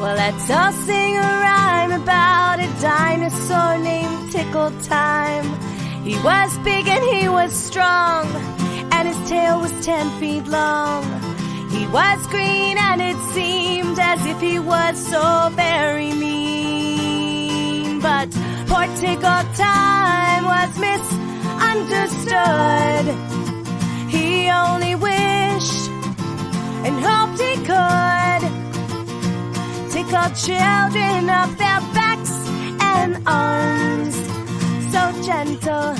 Well, let's all sing a rhyme about a dinosaur named Tickle Time. He was big and he was strong, and his tail was ten feet long. He was green and it seemed as if he was so very mean. But poor Tickle Time was misunderstood. He only wished and hoped children up their backs and arms. So gentle